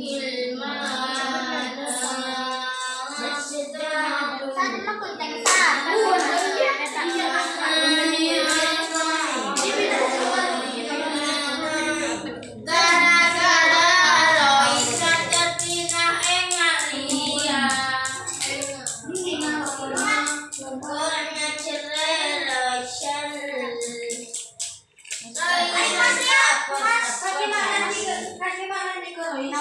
Ilmana Masjidatu Sana makuntang sa Iya,